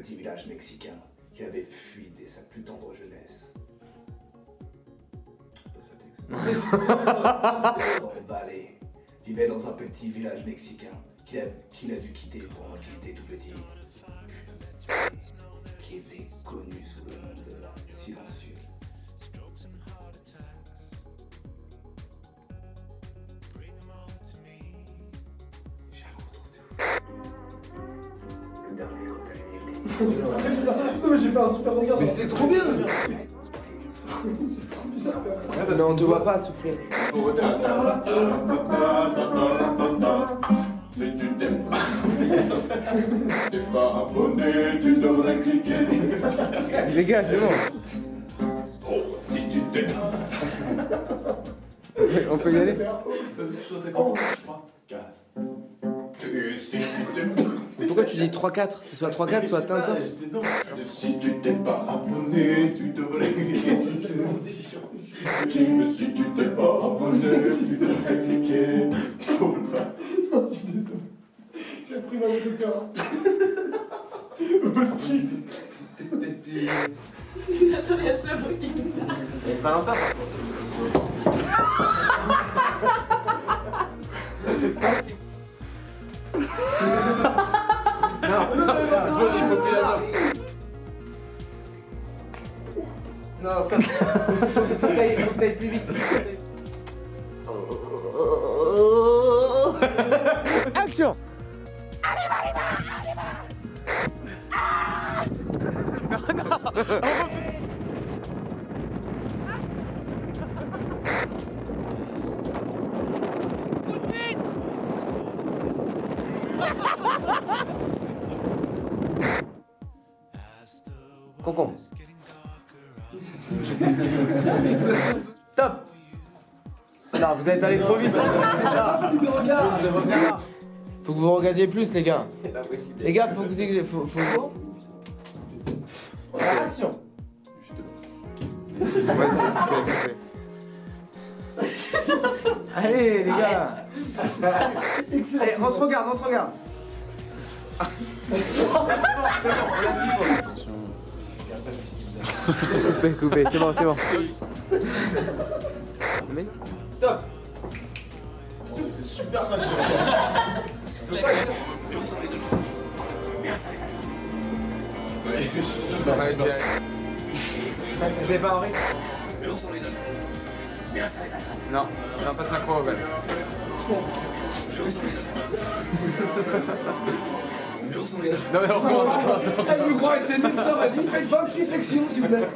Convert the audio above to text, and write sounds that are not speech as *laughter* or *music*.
petit village mexicain qu'il avait fui dès sa plus tendre jeunesse. *laughs* Valley vivait dans un petit village mexicain qu'il a, qu'il a dû quitter pendant qu'il était tout petit. Qui était connu sous le nom de. Non mais j'ai fait un super regard. Mais c'était trop bien C'est trop bizarre. Non, on te voit pas souffler. Si tu t'aimes pas, t'es pas abonné, tu devrais cliquer. Les gars, c'est bon. Oh, si tu t'aimes On peut y aller Parce que je trouve ça comme 3, 4. Et si pourquoi tu dis 3-4 C'est soit 3-4, soit Tintin. si tu t'es pas abonné, tu devrais cliquer. *laughs* Mais si tu t'es pas abonné, tu devrais cliquer. Non, je suis désolé. J'ai pris ma moto de cœur. *laughs* Aussi. Attends, il y a Chabot qui Et pas longtemps. Non, plus stop. Faut que t'ailles- faut que t'ailles plus vite. Action Concombre. *laughs* Top Non, vous êtes allé trop vite. Faut que vous regardiez plus, les gars. Les gars, faut que vous. Faut, faut... Action. Allez, les gars Excellent. Allez, on se regarde, on se regarde Coupez, *laughs* coupez, c'est bon, c'est bon. Mais... Top. C'est super ça C'était pas Henri Non, non, pas *laughs* 5 fois, Non mais il me croit, c'est ça, vas-y, faites 20 sections s'il vous plaît.